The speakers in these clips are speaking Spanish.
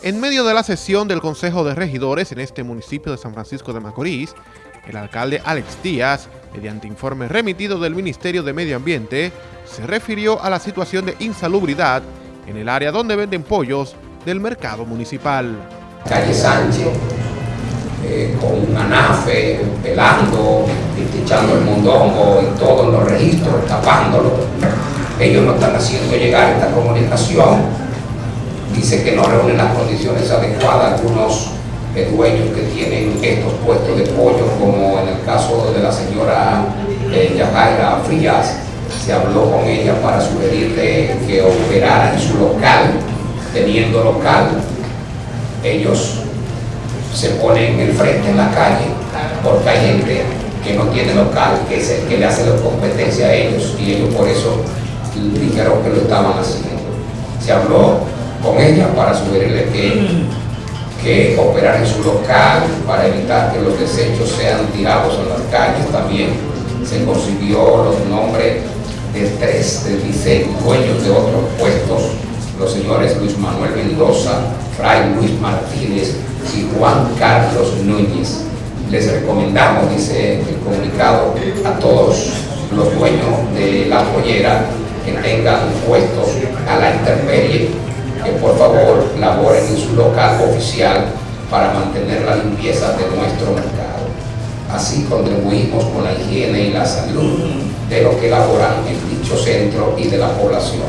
En medio de la sesión del Consejo de Regidores en este municipio de San Francisco de Macorís, el alcalde Alex Díaz, mediante informe remitido del Ministerio de Medio Ambiente, se refirió a la situación de insalubridad en el área donde venden pollos del mercado municipal. Calle Sánchez, eh, con un anafe, pelando, echando el mondongo y todos los registros, tapándolo. Ellos no están haciendo llegar esta comunicación dice que no reúnen las condiciones adecuadas algunos eh, dueños que tienen estos puestos de pollo, como en el caso de la señora eh, Yajaira Frías, se habló con ella para sugerirle que operara en su local, teniendo local, ellos se ponen en el frente en la calle, porque hay gente que no tiene local, que es que le hace la competencia a ellos, y ellos por eso dijeron que lo estaban haciendo. Se habló con ella para sugerirle que, que operar en su local para evitar que los desechos sean tirados en las calles. También se consiguió los nombres de tres de diseño, dueños de otros puestos, los señores Luis Manuel Mendoza, Fray Luis Martínez y Juan Carlos Núñez. Les recomendamos, dice el comunicado, a todos los dueños de la pollera que tengan puestos a la intemperie por favor laboren en su local oficial para mantener la limpieza de nuestro mercado. Así contribuimos con la higiene y la salud de los que laboran en dicho centro y de la población.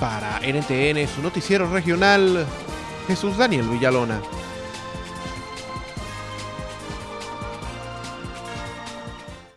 Para NTN, su noticiero regional, Jesús Daniel Villalona.